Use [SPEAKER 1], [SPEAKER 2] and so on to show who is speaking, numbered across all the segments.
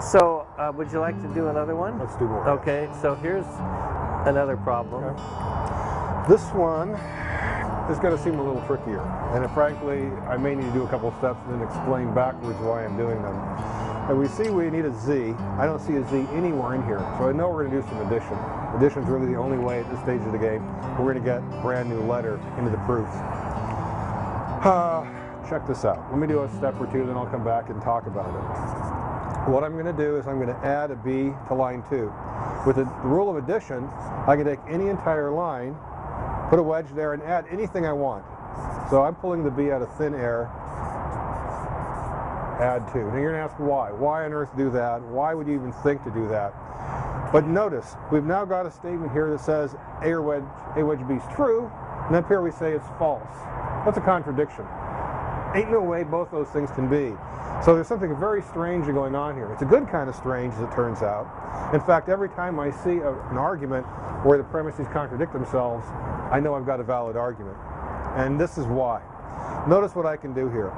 [SPEAKER 1] So, uh, would you like to do another one?
[SPEAKER 2] Let's do more.
[SPEAKER 1] Okay, so here's another problem.
[SPEAKER 2] Okay. This one is going to seem a little trickier, and frankly, I may need to do a couple steps and then explain backwards why I'm doing them. And we see we need a z. I don't see a z anywhere in here, so I know we're going to do some addition. Addition is really the only way at this stage of the game we're going to get a brand new letter into the proof. Uh, check this out. Let me do a step or two, then I'll come back and talk about it. What I'm going to do is I'm going to add a b to line 2. With the, rule of addition, I can take any entire line, put a wedge there, and add anything I want. So I'm pulling the b out of thin air, add 2. Now you're going to ask why. Why on earth do that? Why would you even think to do that? But notice, we've now got a statement here that says A wedge, A wedge B is true, and up here we say it's false. That's a contradiction. Ain't no way both those things can be. So there's something very strange going on here. It's a good kind of strange, as it turns out. In fact, every time I see a, an argument where the premises contradict themselves, I know I've got a valid argument. And this is why. Notice what I can do here.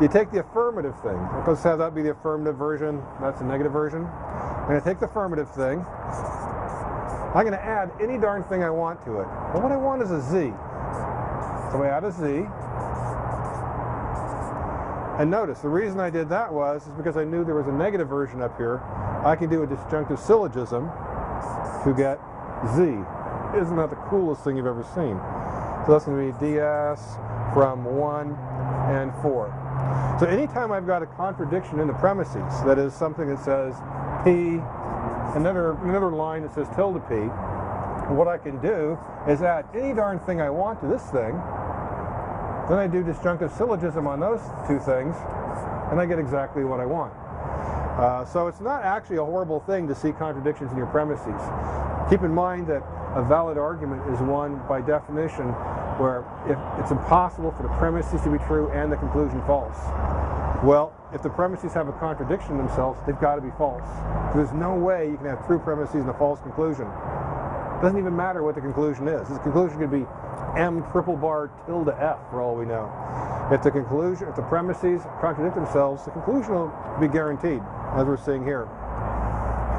[SPEAKER 2] You take the affirmative thing. Let's have that be the affirmative version. That's the negative version. And I'm going to take the affirmative thing. I'm going to add any darn thing I want to it. Well, what I want is a z. So I add a z. And notice, the reason I did that was is because I knew there was a negative version up here. I can do a disjunctive syllogism to get z. Isn't that the coolest thing you've ever seen? So that's going to be ds from 1 and 4. So anytime I've got a contradiction in the premises, that is something that says p, another, another line that says tilde p, what I can do is add any darn thing I want to this thing, then I do disjunctive syllogism on those two things, and I get exactly what I want. Uh, so it's not actually a horrible thing to see contradictions in your premises. Keep in mind that a valid argument is one, by definition, where if it's impossible for the premises to be true and the conclusion false. Well, if the premises have a contradiction themselves, they've got to be false. There's no way you can have true premises and a false conclusion. It doesn't even matter what the conclusion is. The conclusion could be m triple bar tilde f for all we know. If the conclusion, if the premises contradict themselves, the conclusion will be guaranteed, as we're seeing here.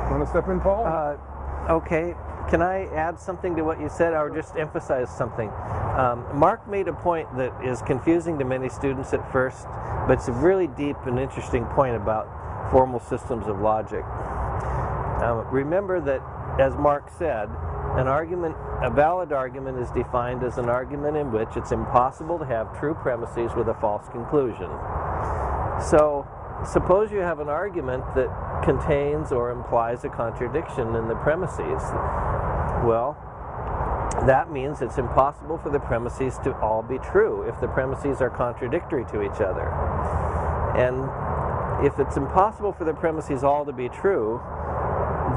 [SPEAKER 2] Want to step in, Paul?
[SPEAKER 1] Uh, okay. Can I add something to what you said, or just emphasize something? Um, Mark made a point that is confusing to many students at first, but it's a really deep and interesting point about formal systems of logic. Um, remember that, as Mark said, an argument, a valid argument is defined as an argument in which it's impossible to have true premises with a false conclusion. So, suppose you have an argument that contains or implies a contradiction in the premises. Well, that means it's impossible for the premises to all be true if the premises are contradictory to each other. And if it's impossible for the premises all to be true,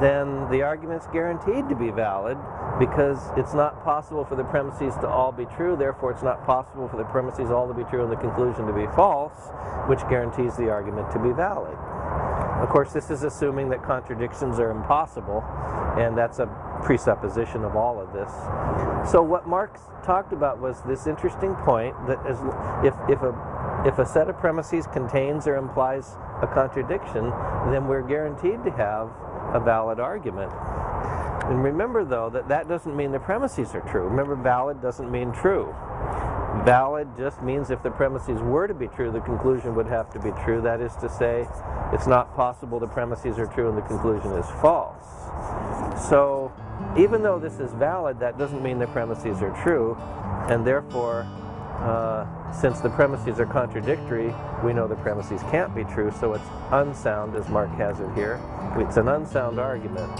[SPEAKER 1] then the argument's guaranteed to be valid because it's not possible for the premises to all be true, therefore it's not possible for the premises all to be true and the conclusion to be false, which guarantees the argument to be valid. Of course, this is assuming that contradictions are impossible, and that's a presupposition of all of this. So what Marx talked about was this interesting point that is, if, if, a, if a set of premises contains or implies a contradiction, then we're guaranteed to have a valid argument. And remember, though, that that doesn't mean the premises are true. Remember, valid doesn't mean true. Valid just means if the premises were to be true, the conclusion would have to be true. That is to say, it's not possible the premises are true and the conclusion is false. So, even though this is valid, that doesn't mean the premises are true, and therefore, uh, since the premises are contradictory, we know the premises can't be true, so it's unsound, as Mark has it here. It's an unsound argument.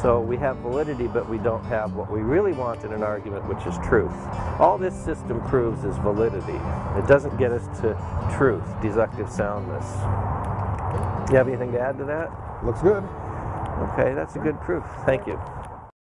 [SPEAKER 1] So we have validity, but we don't have what we really want in an argument, which is truth. All this system proves is validity. It doesn't get us to truth, deductive soundness. You have anything to add to that?
[SPEAKER 2] Looks good.
[SPEAKER 1] Okay, that's a good proof. Thank you.